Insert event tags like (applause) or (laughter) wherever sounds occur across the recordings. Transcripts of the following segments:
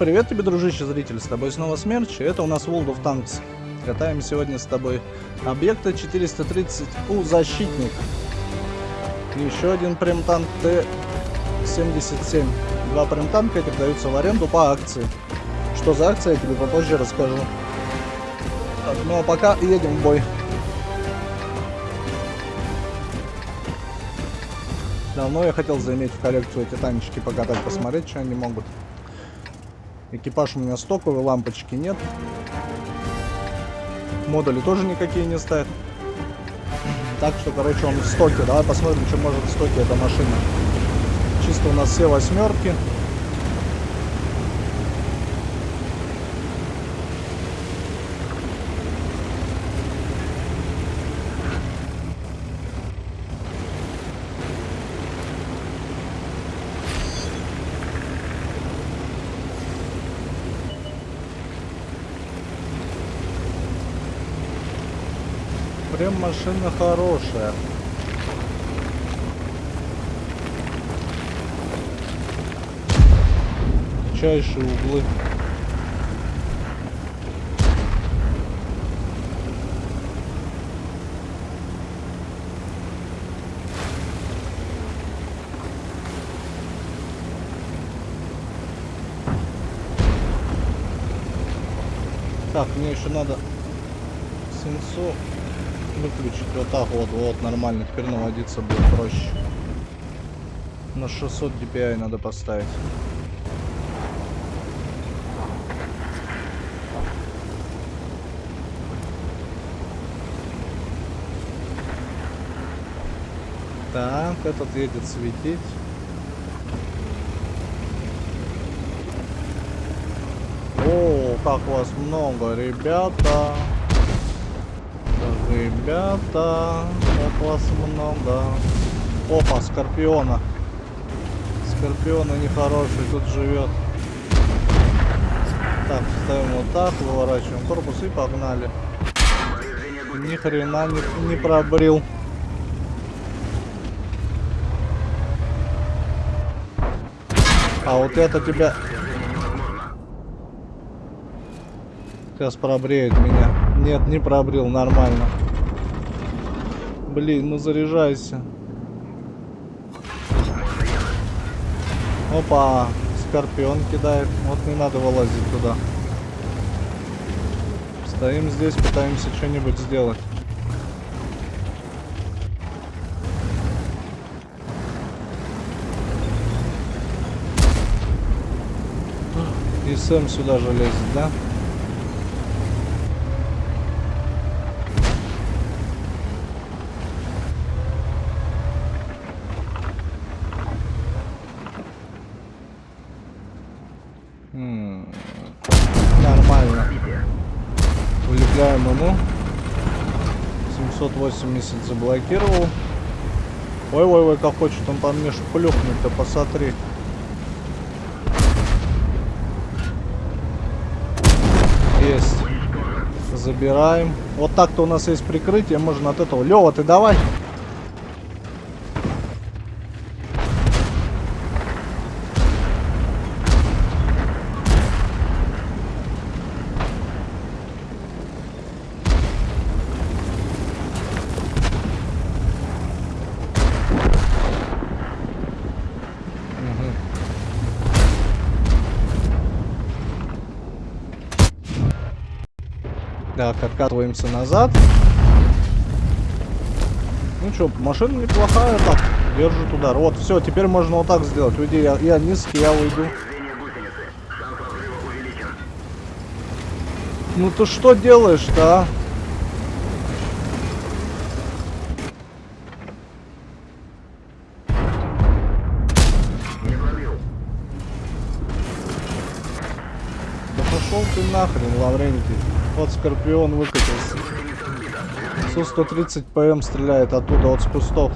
Привет тебе, дружище зритель, с тобой снова Смерч, и это у нас World of Tanks. Катаем сегодня с тобой объекта 430 у защитник. Еще один прем-танк Т-77. Два прем-танка этих даются в аренду по акции. Что за акция, я тебе попозже расскажу. Так, ну а пока едем в бой. Давно я хотел заиметь в коллекцию эти танчики, покатать, посмотреть, что они могут. Экипаж у меня стоковый, лампочки нет. Модули тоже никакие не стоят. Так что, короче, он в стоке. Давай посмотрим, что может в стоке эта машина. Чисто у нас все восьмерки. Прям машина хорошая. Чайшие углы. Так, мне еще надо сенсо выключить вот так вот, вот, нормально. Теперь наводиться будет проще. На 600 DPI надо поставить. Так, этот едет светить. О, как вас много, ребята. Ребята, как вас много. Опа, Скорпиона. Скорпиона нехороший, тут живет. Так, ставим вот так, выворачиваем корпус и погнали. Ни хрена не, не пробрил. А вот это тебя... Сейчас пробреет меня. Нет, не пробрил, нормально. Блин, ну заряжайся. Опа, скорпион кидает. Вот не надо вылазить туда. Стоим здесь, пытаемся что-нибудь сделать. И Сэм сюда же лезет, да? Нормально. Ему. 780 заблокировал. Ой-ой-ой, как хочет он по мне шплюхнуть-то, посмотри. Есть. Забираем. Вот так-то у нас есть прикрытие, можно от этого. Лева, ты давай. Так, откатываемся назад. Ну что, машина неплохая, так, держит удар. Вот, все, теперь можно вот так сделать. Уйди, я, я низкий, я уйду. Ну ты что делаешь-то, а? Да пошел ты нахрен, Лаврентий. Вот Скорпион выкатился. Су-130 ПМ стреляет оттуда, вот с кустов.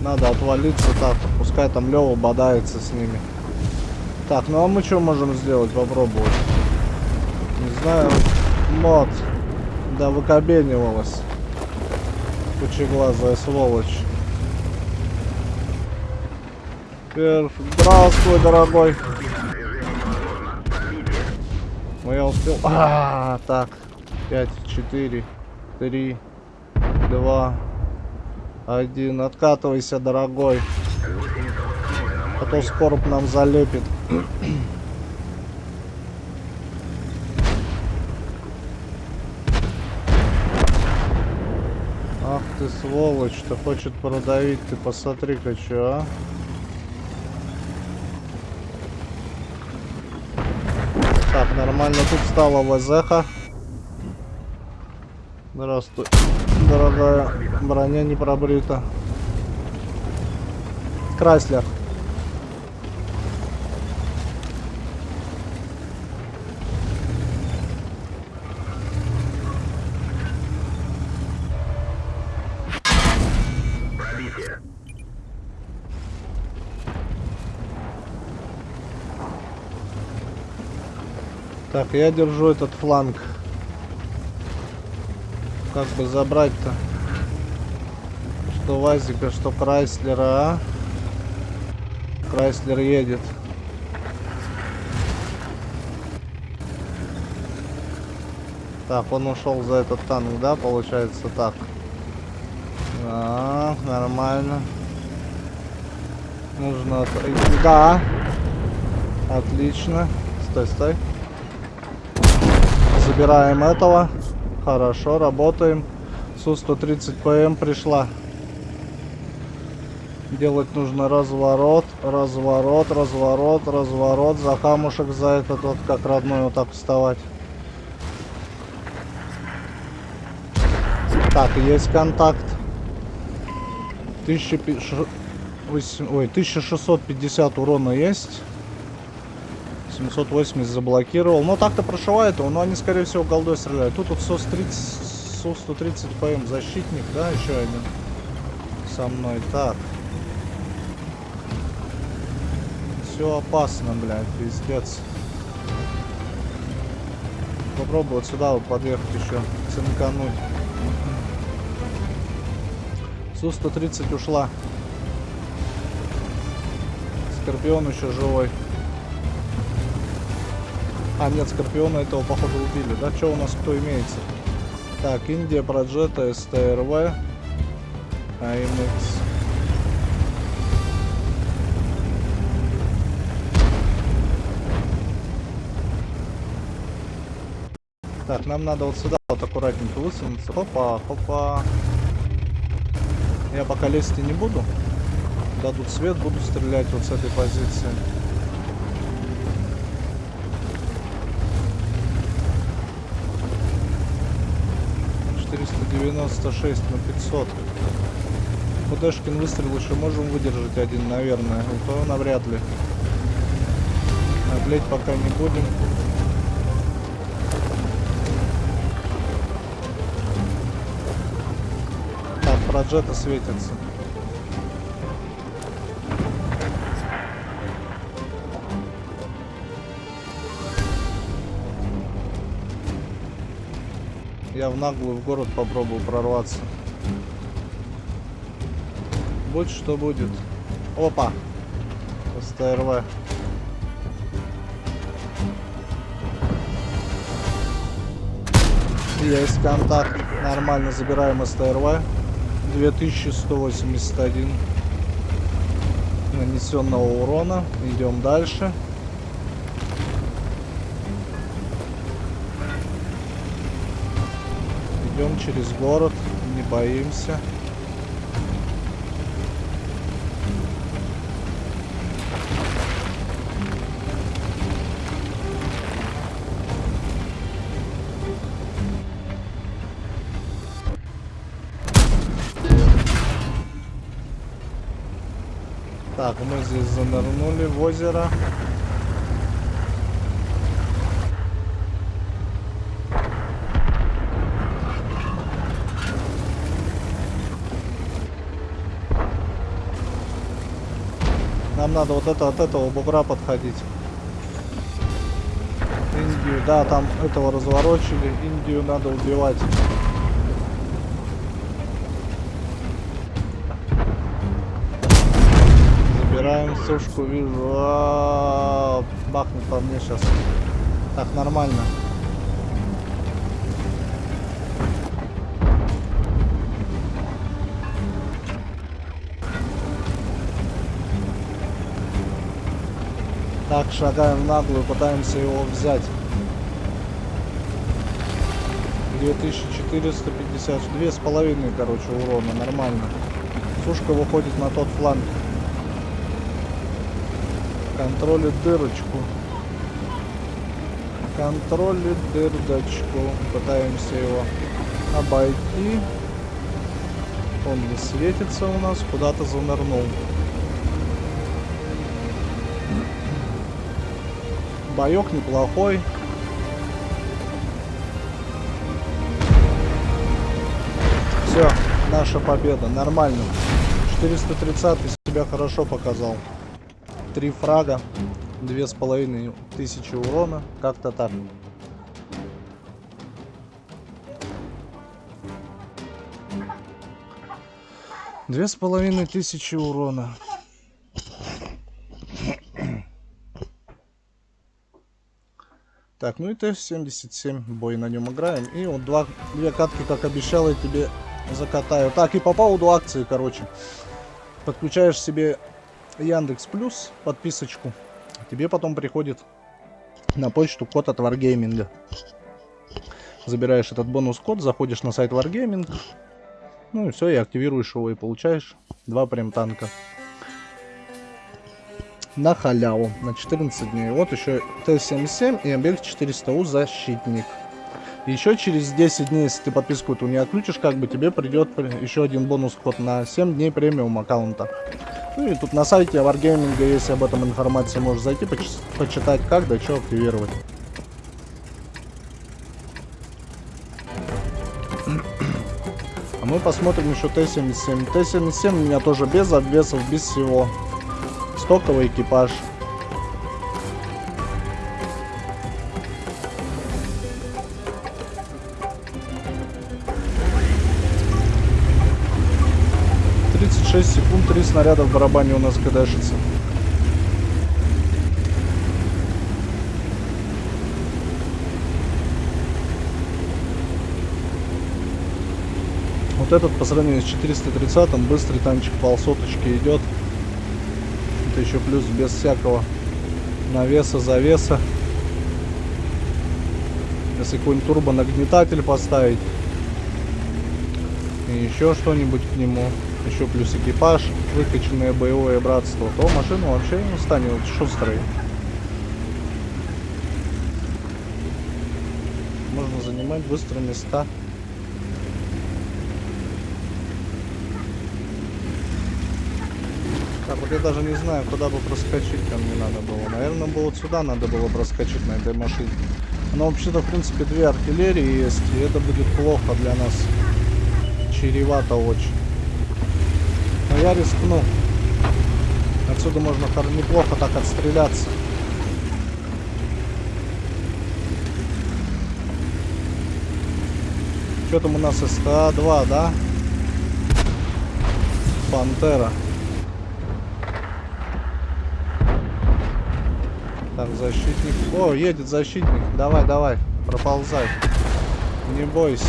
Надо отвалиться так, пускай там Лева бодается с ними. Так, ну а мы что можем сделать? Попробовать. Не знаю. Мод. Да выкобенивалась. Пучеглазая сволочь. Перф, здравствуй, дорогой. Ну я успел. А, так. 5, 4, 3, 2, 1. Откатывайся, дорогой. А то скорб нам залепит. Сволочь, ты хочет продавить, ты посмотри-ка, чё, а? Так, нормально тут стала ВЗХа. Здравствуй, дорогая. Броня не пробрита. Крайслер. Так, я держу этот фланг. Как бы забрать-то? Что Вазика, что Крайслера, а? Крайслер едет. Так, он ушел за этот танк, да, получается так. Так, нормально. Нужно... Да. Отлично. Стой, стой. Забираем этого. Хорошо, работаем. Су-130 ПМ пришла. Делать нужно разворот, разворот, разворот, разворот. За камушек, за этот вот как родной вот так вставать. Так, есть контакт. 1000... Ой, 1650 урона есть. 780 заблокировал. Но так-то прошивает его, но они, скорее всего, голдой стреляют. Тут вот СОС-130 СО-130 ПМ защитник, да, еще один со мной. Так. Все опасно, блядь, пиздец. Попробую вот сюда вот подъехать еще, цинкануть. Су-130 ушла. Скорпион еще живой. А, нет, Скорпиона этого, походу, убили. Да, что у нас кто имеется? Так, Индия, Проджета, СТРВ, АМХ. Так, нам надо вот сюда вот аккуратненько высунуться. Хопа, хопа. Я пока лезть не буду. Дадут свет, буду стрелять вот с этой позиции. 96 на 500. Худешкин выстрел еще можем выдержать один, наверное. У того навряд ли. Наглеть пока не будем. Так, проджета светится. Я в наглую в город попробую прорваться. Будь что будет. Опа! СТРВ. Есть контакт. Нормально забираем СТРВ. 2181 нанесенного урона. Идем дальше. Идем через город, не боимся. Так, мы здесь занырнули в озеро. Нам надо вот это от этого бугра подходить. Индию, да, там этого разворочили. Индию надо убивать. Забираем сушку, вижу. А -а -а, бахнет по мне сейчас. Так, нормально. Так, шагаем в наглую, пытаемся его взять. 2450, две с половиной, короче, урона, нормально. Сушка выходит на тот фланг. Контролит дырочку. Контролит дырочку. Пытаемся его обойти. Он не светится у нас, куда-то занырнул. Боек неплохой. Все, наша победа. Нормально. 430 себя хорошо показал. Три фрага, две с половиной тысячи урона. Как-то так. Две с половиной тысячи урона. Так, ну и Т-77 бой на нем играем. И вот два, две катки, как обещал, я тебе закатаю. Так, и по поводу акции, короче. Подключаешь себе Яндекс Плюс, подписочку. Тебе потом приходит на почту код от Wargaming. Забираешь этот бонус-код, заходишь на сайт Wargaming. Ну и все, и активируешь его и получаешь два прем танка на халяву на 14 дней. Вот еще Т-77 и объект 400У защитник. Еще через 10 дней, если ты подписку эту не отключишь, как бы тебе придет еще один бонус код на 7 дней премиум аккаунта. Ну и тут на сайте Wargaming есть об этом информация, можешь зайти, поч почитать как, да что активировать. А мы посмотрим еще Т-77. Т-77 у меня тоже без обвесов, без всего стоковый экипаж. Тридцать шесть секунд, три снаряда в барабане у нас кадашится. Вот этот по сравнению с 430 быстрый танчик полсоточки идет это еще плюс без всякого навеса, завеса. Если какой-нибудь турбонагнетатель поставить и еще что-нибудь к нему, еще плюс экипаж, выкачанное боевое братство, то машина вообще не станет шустрой. Можно занимать быстро места. Вот я даже не знаю, куда бы проскочить там не надо было. Наверное, было вот сюда надо было проскочить на этой машине. Но вообще-то, в принципе, две артиллерии есть, и это будет плохо для нас. Чревато очень. Но я рискну. Отсюда можно неплохо так отстреляться. Что там у нас СКА-2, да? Пантера. Так, защитник. О, едет защитник. Давай, давай, проползай. Не бойся.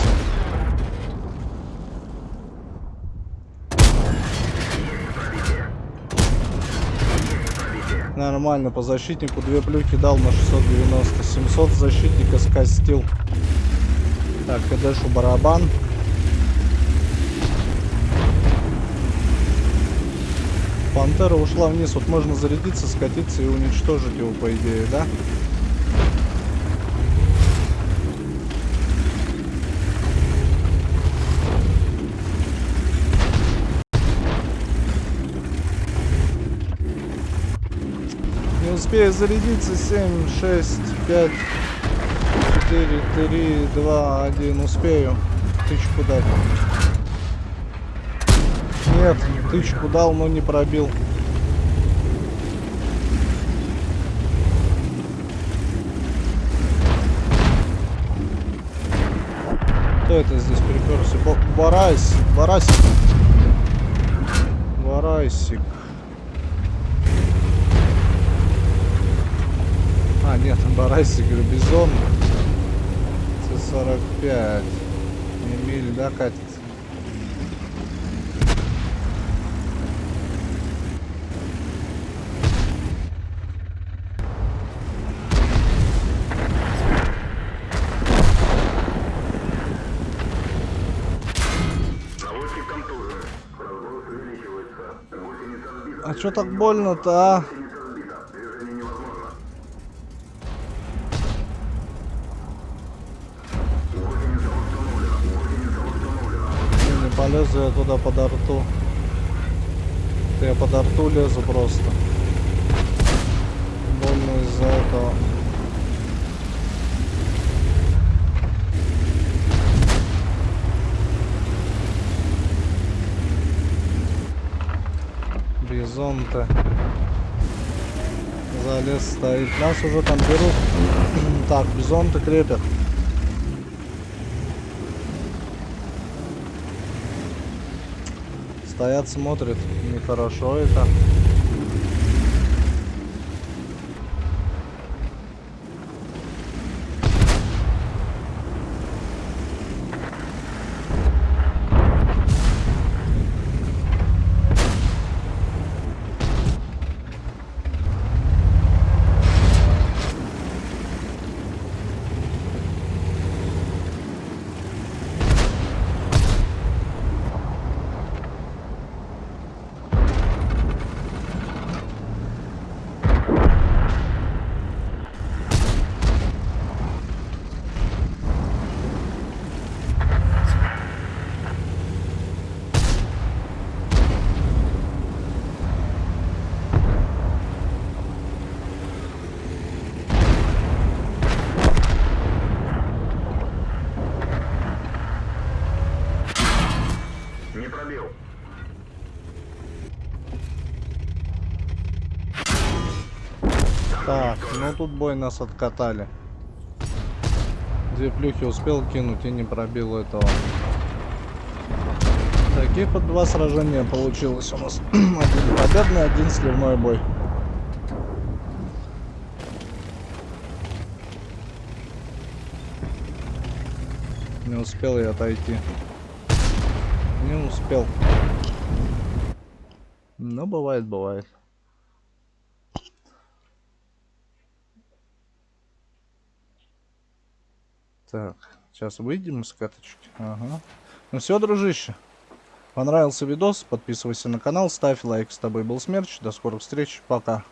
Нормально, по защитнику две плюхи дал на 690. 700 защитника скостил. Так, КДшу барабан. Пантера ушла вниз. Вот можно зарядиться, скатиться и уничтожить его, по идее, да? Не успею зарядиться. 7, 6, 5, 4, 3, 2, 1. Успею. Тычку дать. Нет, тычку дал, но не пробил. Кто это здесь приперся? Барасик, барасик. Барасик. А, нет, барасик, бизон. С-45. Миль, да, Катя? Установлена. Гусеница установлена. Ну, Не полезу я туда под арту. Я под арту лезу просто. Больно из-за этого. Бизон-то. Залез стоит. Нас уже там берут. (clears throat) так, бизон-то крепят. Стоят, смотрят. Нехорошо это. Не пробил. Так, ну тут бой нас откатали. Две плюхи успел кинуть и не пробил этого. Такие под два сражения получилось у нас. (clears throat) один победный, один сливной бой. Не успел я отойти. Не успел. Ну, бывает, бывает. Так, сейчас выйдем из каточки. Ага. Ну все, дружище. Понравился видос? Подписывайся на канал, ставь лайк. С тобой был Смерч. До скорых встреч. Пока.